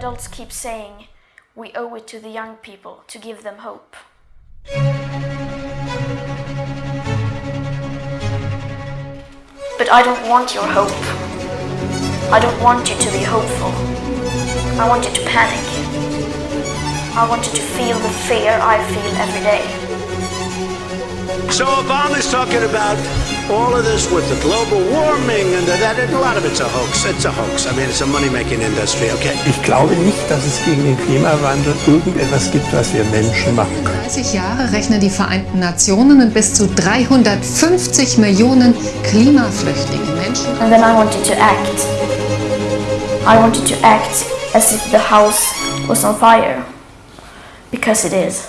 adults keep saying we owe it to the young people to give them hope. But I don't want your hope. I don't want you to be hopeful. I want you to panic. I want you to feel the fear I feel every day. So Obama's talking about all of this with the global warming and that, a lot of it's a hoax. It's a hoax. I mean, it's a money-making industry, okay? Ich glaube nicht, dass es gegen den Klimawandel irgendetwas gibt, was wir Menschen machen können. 30 Jahre rechnen die Vereinten Nationen mit bis zu 350 Millionen Klimaflüchtlingen Menschen. And then I want you to act. I want you to act as if the house was on fire. Because it is.